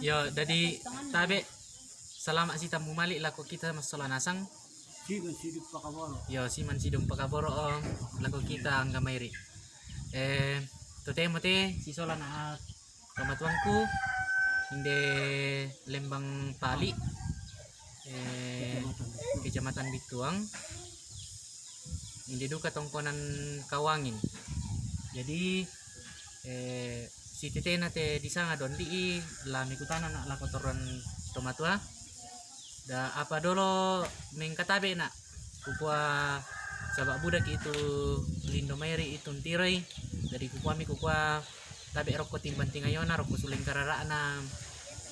Yo, jadi tabe selama si tamu malik laku kita masalah nasang. Yo si man sidong pagkaboro om. Laku kita ang gamayri. Eh to te te si sola na kamatuangku hindi lembang pali eh kecamatan Bituang. Hindi duka tongkonan kawangin. Jadi eh si tete na te di sana don di lami kutana na la kotoran tomatua. Da apa dolo meng katabe na kukua sabak budak itu lindo mayri itu tiroy dari kukua mi kukua tabe rokko timban tingayona rokko suling karara na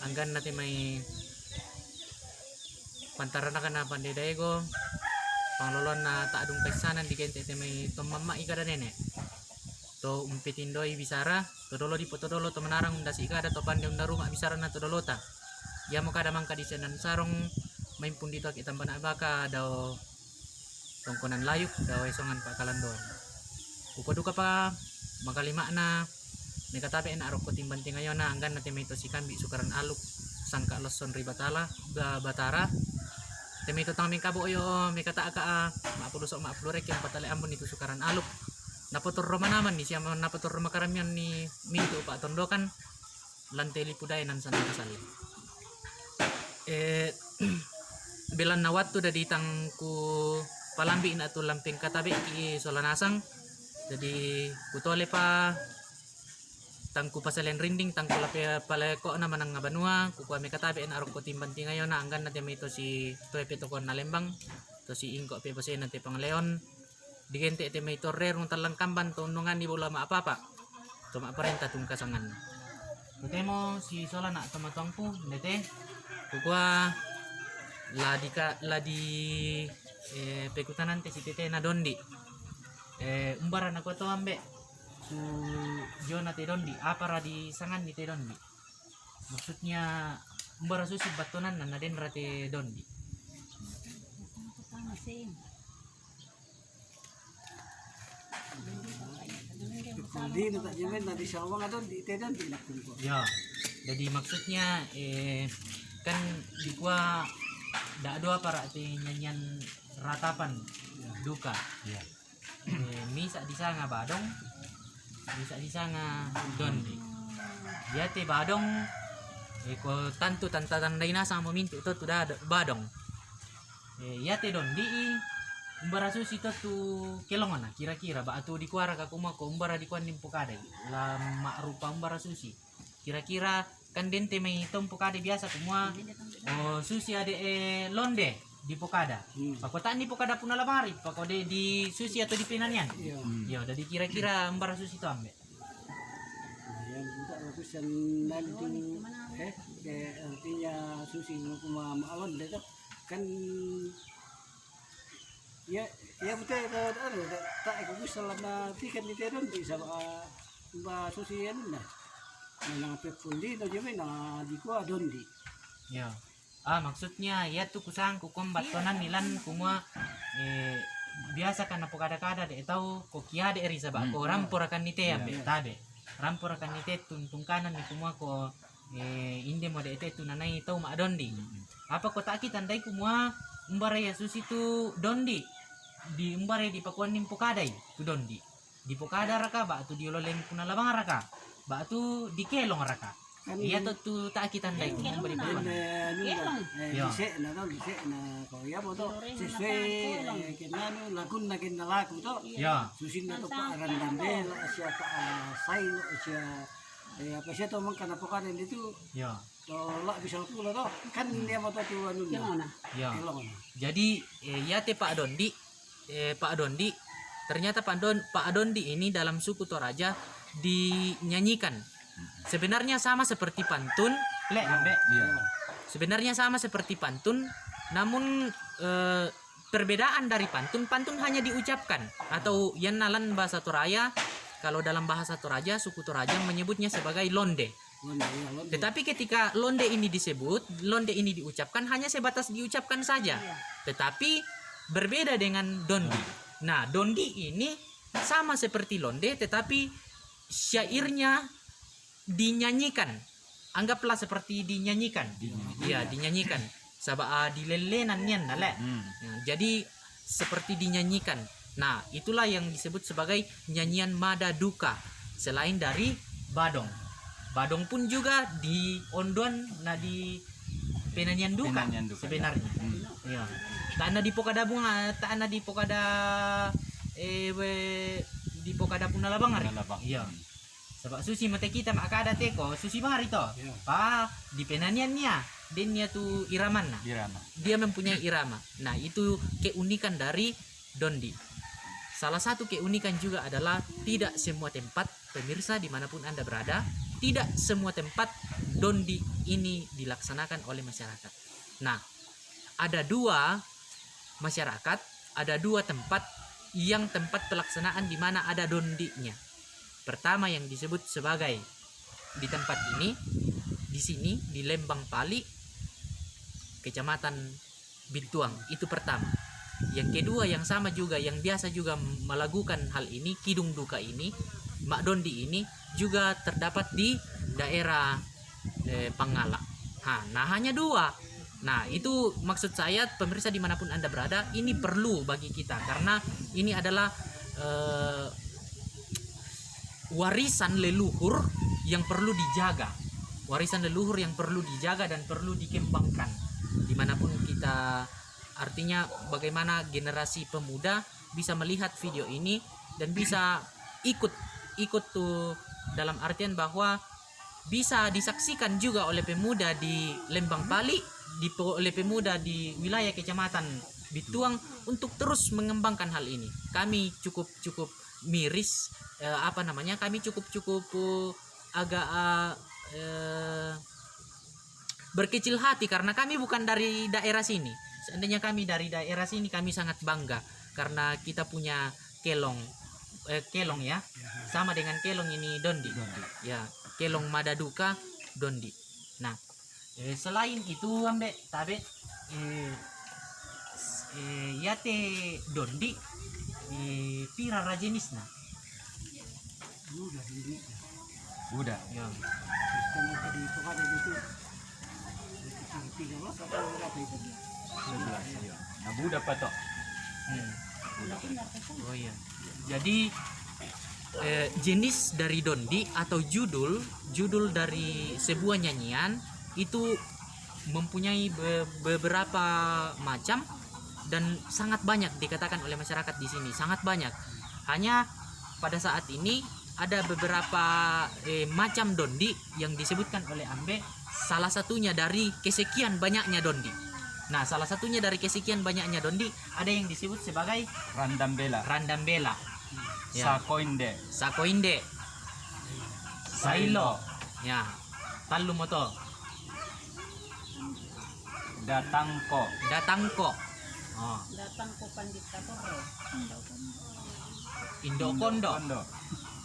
anggan nate may pantaran na kana pandai daego. Panglolon na taadung kaisanan di kente te may tomamma ika da nene to umpitindoi bisara to dolo di poto dolo to menarang undasi ika da to pandai unda rumah bisara na to dolota ya kada mangka di senan sarong main pun dito kita bana baka daw tongkonan layuk daw esongan pa kalandor upa duka pa makalima na may katabi na arok ko timbanting ngayon na anggan natin may to si kambi sukaran aluk sangka loson ribatala ba batara. Temito tang kabo yo may kata ka ah, maapulusok maapulurek yung patali ambon itu sukaran aluk naputur roma naman ni siya naputur roma karamihan ni minto pa tondokan lanteli puday nan sana kasali eh bilan na wattu da ditang ku palambi na tu lamping katabi ki solanasang jadi kutole pa tangku pasalen rinding tangku lape paleko na manang nga banua ku kami katabi na arok ko timbanti ngayon na anggan natin may to si to epito kon na lembang to si ingko pe pase natin pang leon digente ete may torre rung talang kamban to nungan ni bola ma apa to ma parenta tung kasangan Tutemo si sola na kukua la di ka la di eh, pekutan si tete na dondi eh umbara na to ambe su Jona te dondi apa di sangan ni te dondi maksudnya umbara susi batonan na naden ra te dondi Tama Hindi na ta jamin na di sawang di tedan di nakun ko. ya jadi maksudnya eh kan di kuah dak doa para te nyanyian ratapan duka Ya. eh, misa di sana badong misa di sana dondi ya te badong eh ko tantu tanta tandai na sama mintu tuda ada badong eh ya te dondi umbara susi to tu kelongan na kira-kira ba atu di kuara ka kuma ko umbara di kuan nimpo kade. La mak rupa umbara susi kira-kira kan dente may tompo kade biasa kumua. Oh susi ade eh londe di pokada Hmm. pakotaan di pokada pun lamari pakode di susi atau di pinanian Iya. Yo, dari kira-kira umbara susi to ambe. Yan kita ako sa nalito eh kaya artinya susi mo kumamaalon dito kan ya ya betul kalau ano tak ako gusto lang na tiket ni teron di sa uh, ba susi yan na na nga pepundi no jeme na di ko adon di Yo. Ah, maksudnya ya tuh kusang kukom batonan nilan kumua. Eh biasa kan na pokada-kada de tahu kokia de eri sabak ko rampor akan nite ambe tabe. Rampor akan nite tuntung kanan ni kumua ko eh inde mo de ete tu nanai tau ma dondi. Apa ko taki tandai kumua umbara ya susi tu dondi. Di umbara di pakuan nim pokadai tu dondi. Di pokada raka ba tu diololeng punalabang raka. Ba tu di kelong raka. kan Iya tuh tu tak kita tandai kumua beri kan pakuan. eh, ano na Ya. dise na to dise na ko ya mo to siswe eh, kinano lagun na kinalaku to Ya. susin na to pa arandandel siya pa uh, sail siya eh, apa siya to man kana po kanin dito Ya. to la bisa pula to kan dia mo to tu anu. Ya. Jadi eh, ya teh Pak Dondi, eh, Pak Dondi, ternyata Pak Don Pak Dondi ini dalam suku Toraja dinyanyikan. Sebenarnya sama seperti pantun, le ambe. Sebenarnya sama seperti pantun, namun eh, perbedaan dari pantun, pantun hanya diucapkan atau yang nalan bahasa Toraja. Kalau dalam bahasa Toraja, suku Toraja menyebutnya sebagai londe. Londe, ya, londe. Tetapi ketika londe ini disebut, londe ini diucapkan hanya sebatas diucapkan saja. Tetapi berbeda dengan dondi. Nah, dondi ini sama seperti londe tetapi syairnya dinyanyikan anggaplah seperti dinyanyikan iya dinyanyikan sabah dilelenan nian nale Hmm. Ya, jadi seperti dinyanyikan. Nah, itulah yang disebut sebagai nyanyian mada duka selain dari badong. Badong pun juga di onduan nah di duka, duka, sebenarnya. Hmm. Ya. Tak na di pokada bunga, tak na di pokada eh we, di pokada pun nalabang hari. Nalabang. Iya. Sebab susi mata kita mak ada teko, susi bang hari to. Iya. Pa di penanyian niya, din niya tu iraman na Irama. dia mempunyai irama. Nah, itu keunikan dari dondi. Salah satu keunikan juga adalah tidak semua tempat, pemirsa di mana pun Anda berada, tidak semua tempat dondi ini dilaksanakan oleh masyarakat. Nah, ada dua masyarakat, ada dua tempat yang tempat pelaksanaan di mana ada dondinya. Pertama yang disebut sebagai di tempat ini, di sini di Lembang Pali, Kecamatan Bintuang itu pertama. Yang kedua yang sama juga yang biasa juga melakukan hal ini kidung duka ini Mak Dondi ini juga terdapat di daerah eh, Pangala. Ha, nah hanya dua. Nah itu maksud saya pemirsa di mana pun anda berada ini perlu bagi kita. Karena ini adalah eh, warisan leluhur yang perlu dijaga. Warisan leluhur yang perlu dijaga dan perlu dikembangkan. Di mana pun kita artinya bagaimana generasi pemuda bisa melihat video ini dan bisa ikut ikut tuh dalam artian bahwa bisa disaksikan juga oleh pemuda di Lembang Pali di oleh pemuda di wilayah kecamatan Bituang untuk terus mengembangkan hal ini kami cukup cukup miris eh, apa namanya kami cukup cukup eh, agak eh, eh, berkecil hati karena kami bukan dari daerah sini. Seandainya kami dari daerah sini kami sangat bangga karena kita punya kelong eh, kelong ya. Sama dengan kelong ini dondi. Ya, kelong madaduka dondi. Nah, eh, selain itu ambe tabe eh, eh, yate dondi eh, pira rajenisna. Udah ini. Buddha. Ya. Sistem tadi itu kan itu. Sekitar tiga belas atau berapa itu? 11. Iya. Nah, Buddha pa to? Hmm. Oh iya. Jadi eh, jenis dari dondi atau judul judul dari sebuah nyanyian itu mempunyai be- beberapa macam dan sangat banyak dikatakan oleh masyarakat di sini sangat banyak. Hanya pada saat ini ada beberapa eh, macam dondi yang disebutkan oleh Ambe salah satunya dari kesekian banyaknya dondi. Nah, salah satunya dari kesekian banyaknya dondi ada yang disebut sebagai Randambela. randambela, Ya. Sakoinde. sakoinde, sailo, ya, talu moto, Datangko. datangko, oh, datang ko pandit katoro indo kondo, Kondo.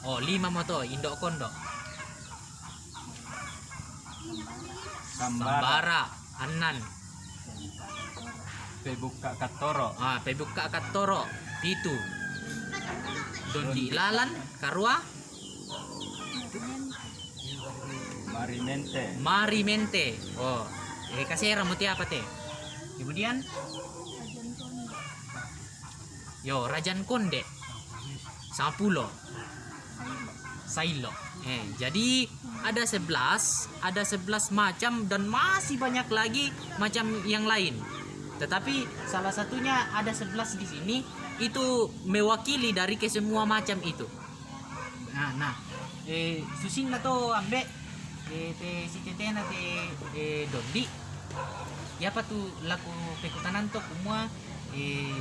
oh lima moto, indo kondo, Sambara. sambara, anan, Pebuka Katoro. ah, pebuka katoro, pitu, dondi lalan, karua, Marimente. marimente, oh, eh kasih ramuti apa teh? Kemudian, yo rajan konde, sapulo, sailo. Eh, jadi ada 11, ada 11 macam dan masih banyak lagi macam yang lain. Tetapi salah satunya ada 11 di sini itu mewakili dari kesemua macam itu. Nah, nah, eh susin na to ambe eh te si tetena te eh dondi. Ya apa tuh laku pekutanan to kumua eh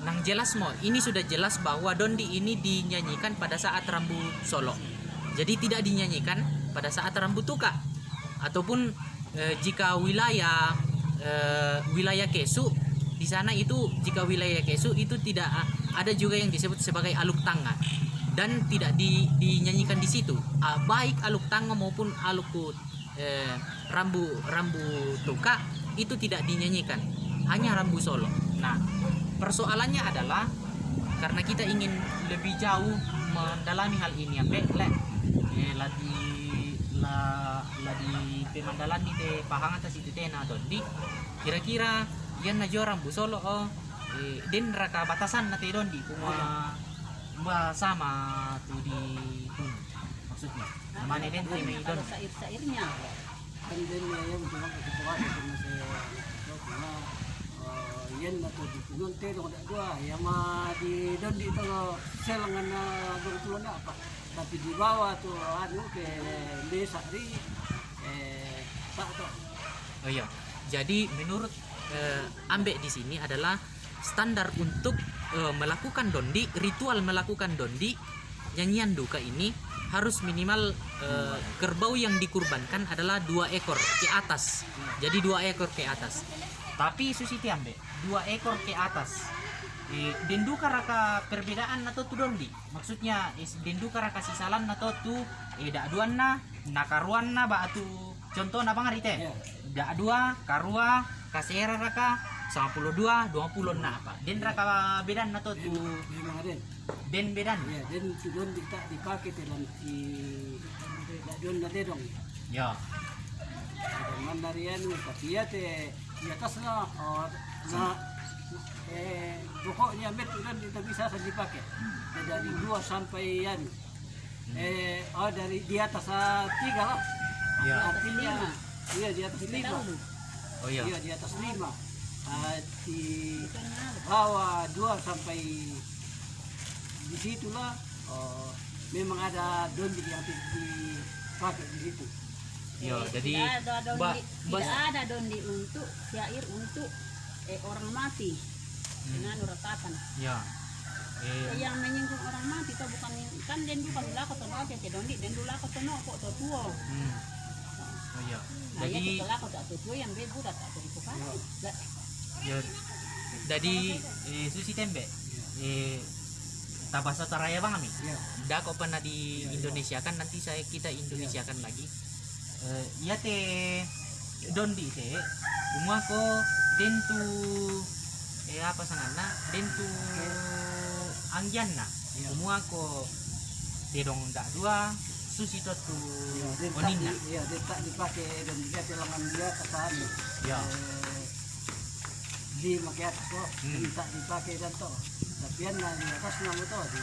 nang jelas mo. Ini sudah jelas bahwa dondi ini dinyanyikan pada saat rambu solo. Jadi tidak dinyanyikan pada saat rambu tuka. Ataupun eh, jika wilayah eh, wilayah kesu di sana itu jika wilayah kesu itu tidak ada juga yang disebut sebagai aluk tangga dan tidak di- dinyanyikan di situ. Baik aluk tangga maupun aluk eh, rambu rambu tuka itu tidak dinyanyikan hanya rambu solo. Nah persoalannya adalah karena kita ingin lebih jauh mendalami hal ini ya Mbak, le, eh, la di la la pemandalan te pahang atas itu te na dondi kira-kira yan na joram bu solo oh eh, din raka batasan na te dondi kuma ba sama tu di kun maksudnya mana din te may Kalau don sair-sairnya. And then uh, yan cuma ketua itu masih so cuma uh, yan na to di kunun te dong ada dua yang mah di don di itu selangan na dong na apa tapi di bawah tuh anu ke desa di eh tak tuh Oh iya. Jadi menurut eh, Ambek di sini adalah standar untuk eh, melakukan dondi, ritual melakukan dondi nyanyian duka ini harus minimal eh, kerbau yang dikurbankan adalah dua ekor ke atas. Jadi dua ekor ke atas. Tapi Susiti Ambek, dua ekor ke atas. Eh, denduka raka perbedaan atau tu dondi maksudnya is denduka raka sisalan atau tu eh dak duan na nakaruan na ba atu contoh na bang teh ya dak dua karua kasera raka 52 20 na apa den raka bedan na to tu den bedan ya dan tu don di tak dipakai dalam di tak don na te dong. Ya. Dengan dari anu tapi ya te di atas lah oh, na eh pokoknya met dan kita bisa saja dipakai. Ya, dari dua sampai yan eh oh dari di atas ah, tiga lah. Ya. Artinya iya di atas lima. Oh ya iya di atas lima Di bawah dua sampai di situlah oh, memang ada dondi yang di- dipakai di situ ya Eh, jadi tidak ada dondi, ba- tidak ada dondi untuk syair untuk eh, orang mati dengan ratakan. ya Eh, yang menyinggung orang mati itu bukan kan den bukan lako to no ke dondi den lako to no kok to tuo. hmm. oh ya Nah, ya jadi lako to tuo yang bebu dak to dipakai. Lah, ya jadi eh, susi tembe eh tabasa taraya bang kami ya Dah kok pernah di Indonesia kan nanti saya kita Indonesia kan lagi. Eh, iya te dondi te. Umua ko den tu eh apa sanana den tu angyan na. Iya. umua ko de dong dak dua susi to tu ya dia tak onin na. di- ya dia tak dipakai dan dia telangan dia ke sana ya eh, di makai atas kok. Hmm. tak dipakai dan to tapi yang di atas nama to di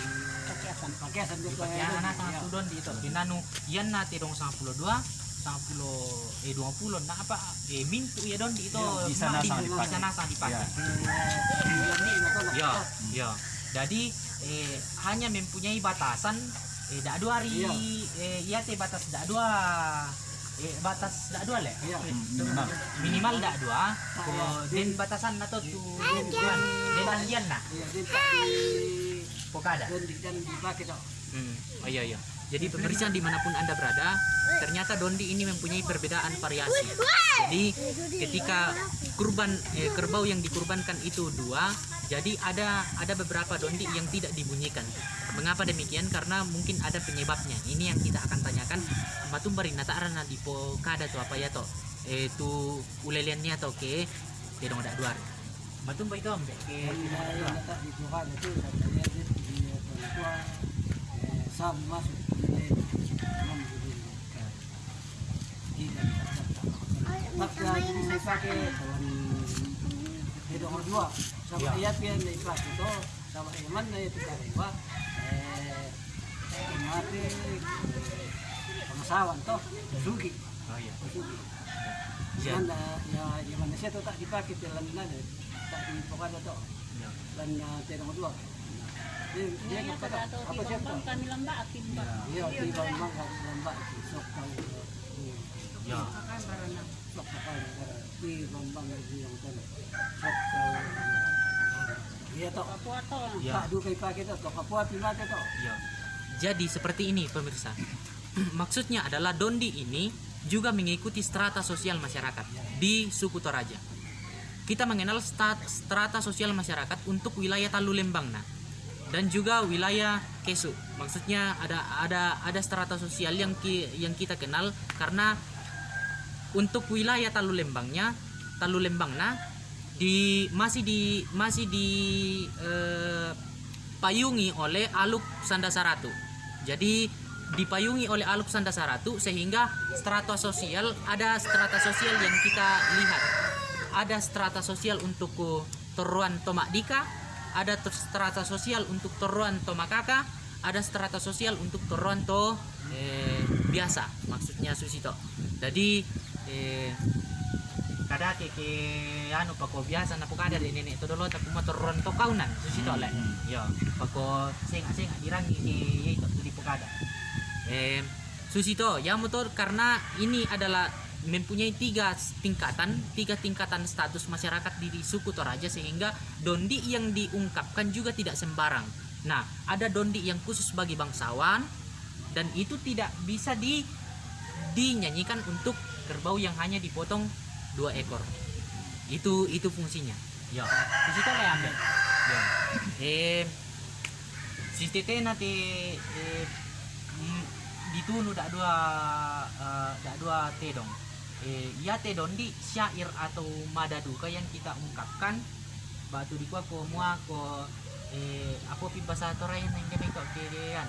Pakiasan. pakai sambil pakai anak sangat tu dondi to dinanu yan na te dong 52 10 eh 20 na apa? Eh mintu ya dondi itu. Ya, di sana di, sang di dipakai. sana sang dipakai. Ya. Ya, ya. Jadi eh, hanya mempunyai batasan eh dak dua hari. Iya. eh iya teh batas dak dua eh batas dak dua le. Iya. Eh, minimal. Minimal dak dua. Iya. den batasan nato tu den den den anggian na. Iya, dia tak di Pokada. dan di dan dipakai Hmm. Oh iya iya. Jadi pemirsa di mana pun anda berada, ternyata dondi ini mempunyai perbedaan variasi. Jadi ketika kurban eh, kerbau yang dikurbankan itu dua, jadi ada ada beberapa dondi yang tidak dibunyikan. Mengapa demikian? Karena mungkin ada penyebabnya. Ini yang kita akan tanyakan. Batum bari natarana di po kada to apa ya to? Eh tu uleliannya to ke tidak ada dua. Batum ba itu ambe ke tidak ada yang dua. Dua sama Ya. ayat yang ikhlas itu sama iman itu karewa eh mati pengasawan toh sugi Oh iya. sugi Ya. Mana ya yang mana saya tu tak dipakai dalam mana tak di pokoknya tu Ya. dan uh, terong dua. Dia kata to apa siapa? kami bawah kat lembak itu sok tahu. Ya. Makan barana. Sok tahu di bambang di yang tu. Sok tahu. Dia tak Papua to. Ya. tak dua kali pakai tu, tak apa hati pakai tu. Ya. Jadi seperti ini pemirsa. Maksudnya adalah Dondi ini juga mengikuti strata sosial masyarakat di suku Toraja. Kita mengenal strata sosial masyarakat untuk wilayah Talu Lembang nah. dan juga wilayah Kesu. Maksudnya ada ada ada strata sosial yang ki- yang kita kenal karena untuk wilayah Talu Lembangnya Talu Lembang nah di masih di masih di eh, payungi oleh Aluk Sandasaratu. Jadi dipayungi oleh aluk sanda saratu sehingga strata sosial ada strata sosial yang kita lihat ada strata sosial untuk toruan tomak dika ada strata sosial untuk toruan tomakaka ada strata sosial untuk toruan to eh, biasa maksudnya susito jadi eh, kada ke ke anu pako biasa na kada de nenek to dolo tapi mo toruan to kaunan susito le yo pako senga senga dirangi ke itu di pokada eh susito ya motor karena ini adalah mempunyai tiga tingkatan tiga tingkatan status masyarakat di, di suku Toraja sehingga dondi yang diungkapkan juga tidak sembarang. Nah ada dondi yang khusus bagi bangsawan dan itu tidak bisa di dinyanyikan untuk kerbau yang hanya dipotong dua ekor. Itu itu fungsinya. Ya. Di situ lah ambil? Ya. Eh si tete nanti eh, mm, ditunu dak dua eh, dak dua te dong. Eh ya te dondi syair atau madaduka yang kita ungkapkan. Batu di kuah ko mua ko eh apa pi bahasa torayan yang kami kok kedean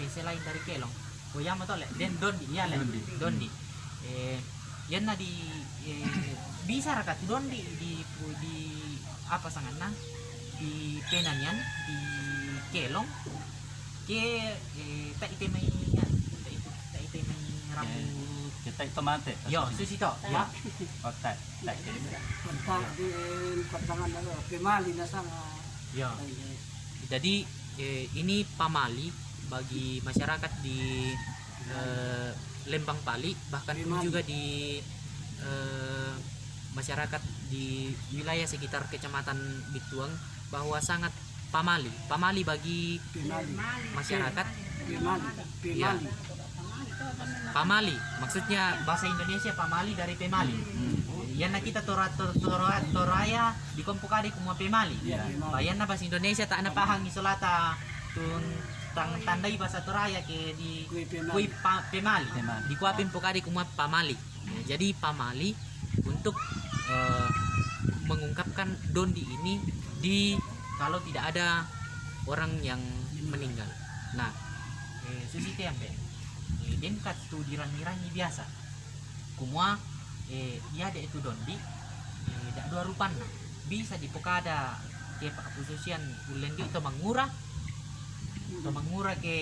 eh selain dari kelong. Ko yama to le den dondi ya le Dondi. Eh yan na di eh, bisa rakat dondi di di apa sangat na di penan yan di kelong. Ke eh, tak ite may yan tak ite tak ite may rambut Kita itu mati. yo susito ya. Oh, tak. Tak. Pantang di pemali yo ay, ay, Jadi eh, ini pamali bagi masyarakat di eh, Lembang Pali bahkan Pemali. juga di eh, masyarakat di wilayah sekitar kecamatan Bituang bahwa sangat pamali pamali bagi masyarakat. Ya. Pamali maksudnya bahasa Indonesia pamali dari pemali yan na kita tora tora tora toraya di kompokadi kumua pemali Ya, bayan na bahasa Indonesia tak na pahang isolata tun tang tandai bahasa toraya ke di Kui pemali. kui pa, pemali. Pemali. di kuapin pokadi kumua pamali. Ya, jadi pamali untuk eh, mengungkapkan dondi ini di kalau tidak ada orang yang meninggal. Nah eh, susite ampe eh, den kat tu dirang-irangi biasa. Kumua eh ya ada itu dondi eh, dak dua rupanna bisa di pokada ke pak pususian ulendi itu mangura to mangura ke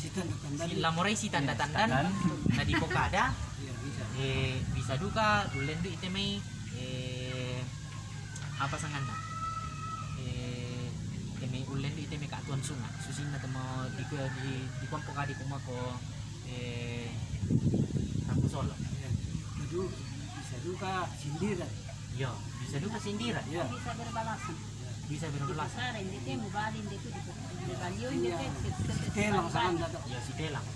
tanda-tanda. lamorai si tanda-tandan Tandan. na di pokada Ya, bisa. eh bisa duka ulendi itu may eh apa sanganda eh ite may ulendi ite may kaatuan sunga susin na tamo di di di ko pokadi kuma ko eh Rambu Solo Ya. Aduh, bisa juga sindiran. yo bisa duka sindira Ya. bisa berbalasan bisa itu Iya. itu Telang sa kanda to. ya si telang.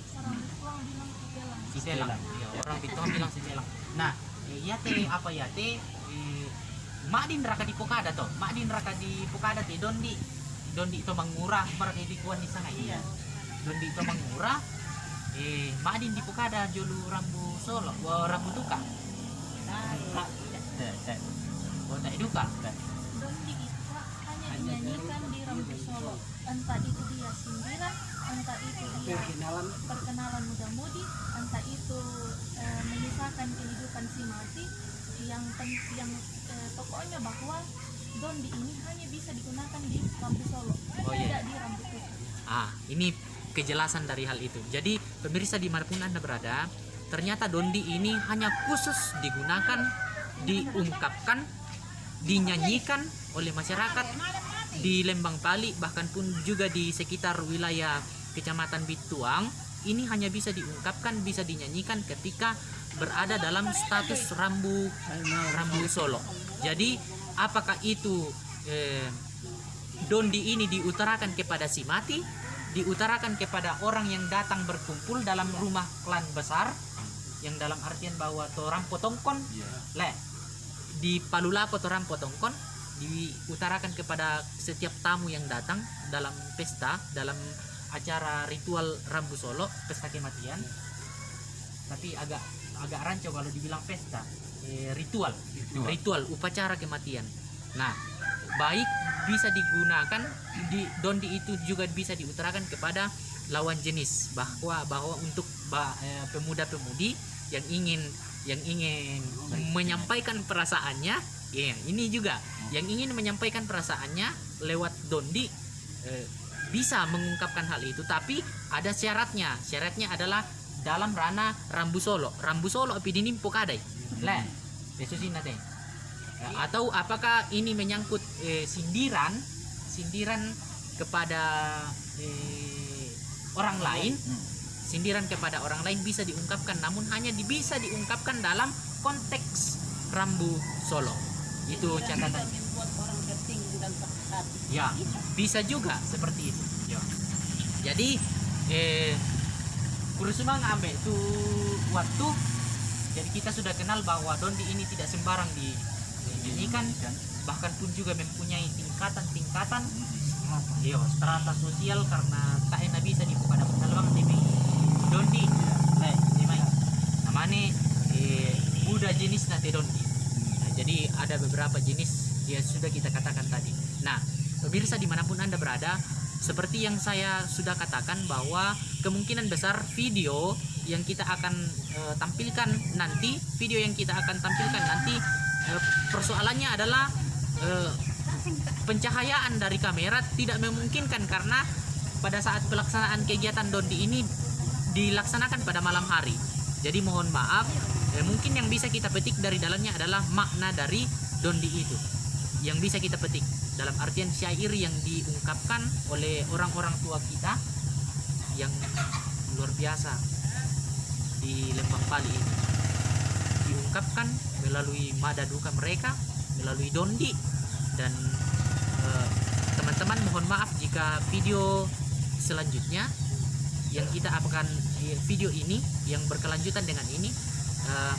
Si telang. Ya, orang Bintang bilang si telang. Nah ya te apa ya te eh, mak di neraka di pokada to mak di neraka di pokada te dondi dondi to mangurah mereka di kuan di sana iya. Dondi to mangurah. Eh mak di di pokada jolu rambu solo. Rambu tuka Tak. Tak. wa tak duka. Itu dinyanyikan di Rambu Solo. Entah itu dia sindiran, entah itu dia Perkenalan. perkenalan muda-mudi, entah itu eh, mengisahkan kehidupan si mati. Yang yang eh, pokoknya bahwa Dondi ini hanya bisa digunakan di Rambu Solo, Oh, iya. tidak di Rambu Tuka. Ah, ini kejelasan dari hal itu. Jadi, pemirsa di mana pun Anda berada, ternyata dondi ini hanya khusus digunakan, diungkapkan, dinyanyikan oleh masyarakat di Lembang Pali, bahkan pun juga di sekitar wilayah Kecamatan Bituang. Ini hanya bisa diungkapkan, bisa dinyanyikan ketika berada dalam status rambu rambu Solo. Jadi, apakah itu eh, dondi ini diutarakan kepada si mati, diutarakan kepada orang yang datang berkumpul dalam rumah klan besar, yang dalam artian bahwa torang potongkon, le, di palulapo torang potongkon, diutarakan kepada setiap tamu yang datang dalam pesta, dalam acara ritual Rambu Solo, pesta kematian. Tapi agak agak rancu kalau dibilang pesta, eh, ritual, ritual upacara kematian. Nah, baik bisa digunakan di dondi itu juga bisa diutarakan kepada lawan jenis bahwa bahwa untuk eh, pemuda-pemudi yang ingin yang ingin menyampaikan perasaannya ya ini juga. Yang ingin menyampaikan perasaannya lewat dondi eh, bisa mengungkapkan hal itu tapi ada syaratnya. Syaratnya adalah dalam ranah rambu solo. Rambu solo epidini pokadai sih nate. Eh, atau apakah ini menyangkut eh, sindiran sindiran kepada eh, orang lain? Sindiran kepada orang lain bisa diungkapkan namun hanya bisa diungkapkan dalam konteks rambu solo itu catatan ya Bisa. juga seperti itu. Ya. jadi eh Kurusuma ngambil itu waktu jadi kita sudah kenal bahwa Dondi ini tidak sembarang di dinyanyikan bahkan pun juga mempunyai tingkatan-tingkatan Iya, strata sosial karena tak enak bisa di pada pedalaman TV Dondi. Eh Dimai namanya eh, Buddha jenis nate Dondi jadi ada beberapa jenis yang sudah kita katakan tadi nah pemirsa di mana pun anda berada seperti yang saya sudah katakan bahwa kemungkinan besar video yang kita akan eh, tampilkan nanti video yang kita akan tampilkan nanti eh, persoalannya adalah eh, pencahayaan dari kamera tidak memungkinkan karena pada saat pelaksanaan kegiatan dondi ini dilaksanakan pada malam hari. Jadi mohon maaf, eh, mungkin yang bisa kita petik dari dalamnya adalah makna dari dondi itu. Yang bisa kita petik dalam artian syair yang diungkapkan oleh orang-orang tua kita yang luar biasa di Lembang Pali ini. Diungkapkan melalui mada duka mereka, melalui dondi dan eh, teman-teman mohon maaf jika video selanjutnya yang kita akan eh, video ini yang berkelanjutan dengan ini eh,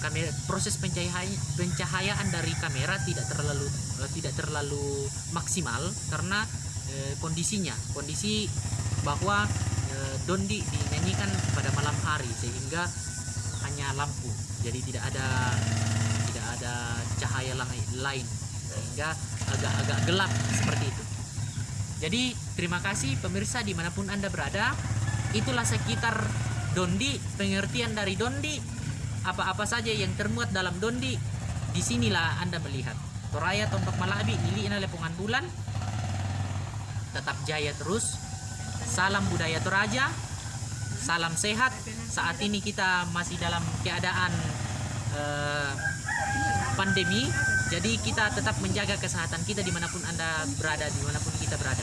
kamera proses pencahayaan pencahayaan dari kamera tidak terlalu eh, tidak terlalu maksimal karena eh, kondisinya kondisi bahwa eh, dondi dinyanyikan pada malam hari sehingga hanya lampu. Jadi tidak ada tidak ada cahaya lain sehingga agak-agak gelap seperti itu. Jadi terima kasih pemirsa di mana pun anda berada. Itulah sekitar dondi pengertian dari dondi apa-apa saja yang termuat dalam dondi di sinilah anda melihat. Toraya Tombak Malabi Ili Ina Lepungan Bulan. Tetap jaya terus. Salam budaya Toraja. Salam sehat. Saat ini kita masih dalam keadaan eh, pandemi. Jadi kita tetap menjaga kesehatan kita di mana pun anda berada di mana pun kita berada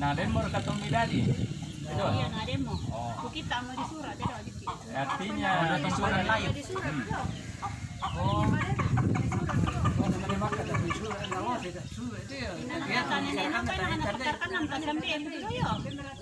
ada kita di iya Oh. Nah dan mau midadi. Itu. Iya na rin mo. Oh. Kukita mo di surat, pero di Artinya layo Di surat, Oh, surat surat tinalan di Na napadolo yan, na ang keda keda adwa, napadolo yan sama tuan na bangun keda adwa na rin kinaman niya tudok yan. Sampai ka pa rin niya sa rimba mo nito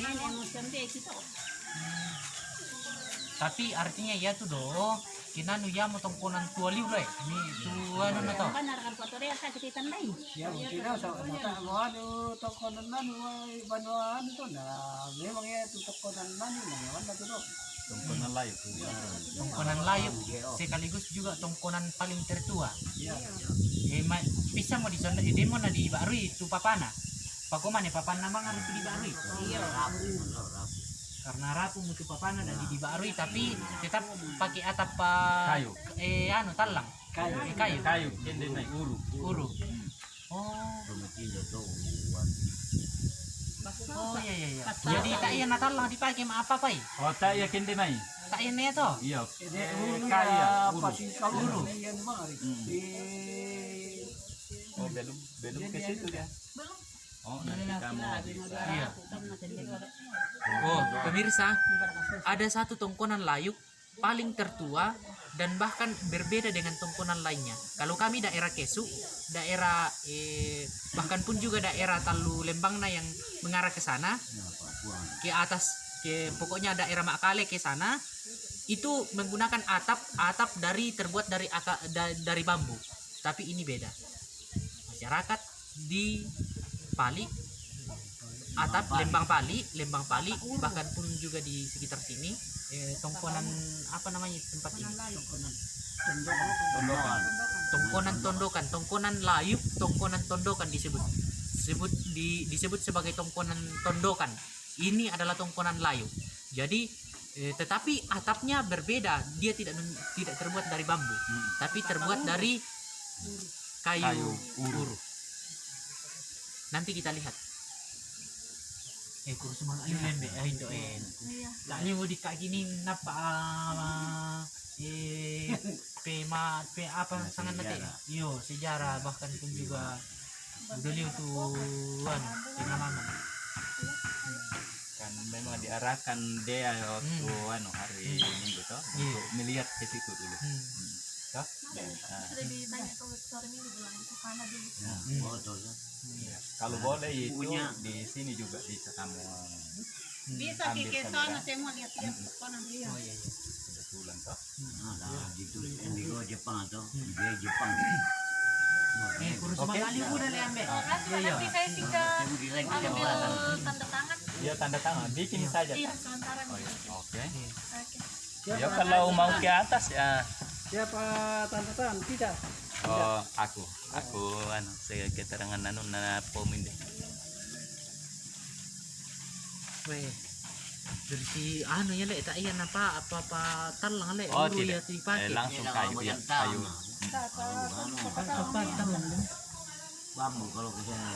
napunin emosyon di kita. tapi artinya ya tuh do kinanu ya mo tongkonan tua liu le ni tu ano na to Kan narakan ko tori sa kititan dai. Ya mungkin sa mata mo ano tokonan may banuan to na memang ya tu tokonan man ni ngawan na to. Tungkol na layo po. tongkonan layo sekaligus juga tongkonan paling tertua Ya. eh ma, bisa mo di sonda di demo na di barui tu papana pakuman eh papan namang harus di barui Iya. karena rapuh mutu papana dan dibarui tapi tetap pakai atap pa Kayu. eh anu talang Kayu. eh, kayu Kayu, may uru. uru oh oh iya iya iya jadi tak iya natalang dipakai ma apa pai O ta iya hindi may. tak iya na ito Iya. Eh, kaya, ya uru. pasti kalau yan mga rin. Eh, Oh, belum belum ke situ dia. Oh, nanti kamu bisa. iya oh pemirsa ada satu tongkonan layuk paling tertua dan bahkan berbeda dengan tongkonan lainnya. Kalau kami daerah Kesu, daerah eh, bahkan pun juga daerah Talu Lembangna yang mengarah ke sana, ke atas, ke pokoknya daerah Makale ke sana, itu menggunakan atap atap dari terbuat dari da- dari bambu. Tapi ini beda. Masyarakat di Pali atap Lembang Pali, Lembang Pali bahkan pun juga di sekitar sini eh, tongkonan apa namanya tempat ini? Tongkonan tondokan, tongkonan layuk, tongkonan tondokan disebut. Sebut di disebut sebagai tongkonan tondokan. Ini adalah tongkonan layuk. Jadi eh, tetapi atapnya berbeda. Dia tidak tidak terbuat dari bambu, tapi terbuat dari kayu, Kayu uru. Nanti kita lihat. Eh, kurus mga ayun lembe, ayun doen. Iya. Lali mo di ka gini napa eh pe ma pe apa sangat nanti yo sejarah bahkan pun juga dulu tuan pengalaman Kan memang diarahkan dia waktu anu hari Minggu toh Iya. untuk melihat ke situ dulu. hmm. Nah, Sudah ditanya ke sore minggu bilang ke sana dulu. iya. Kalau boleh itu di sini juga bisa kamu Bisa sana saya mau lihat konon dia. oh iya iya. Kebetulan toh. eh kurus udah ambe. Nanti nanti saya tinggal ambil tanda tangan. Iya tanda tangan, bikin saja. Iya, sementara. Oh, iya. Oke. Oke. Ya kalau mau ke atas ya. Siapa tanda tangan? Tidak. Oh, aku. Aku anu saya keterangan anu na pomin deh. weh dari si anu ya le tak iya napa apa apa talang le Oh, tidak. ya dipakai Eh, langsung kayu ya, kayu. Bambu kalau ke sana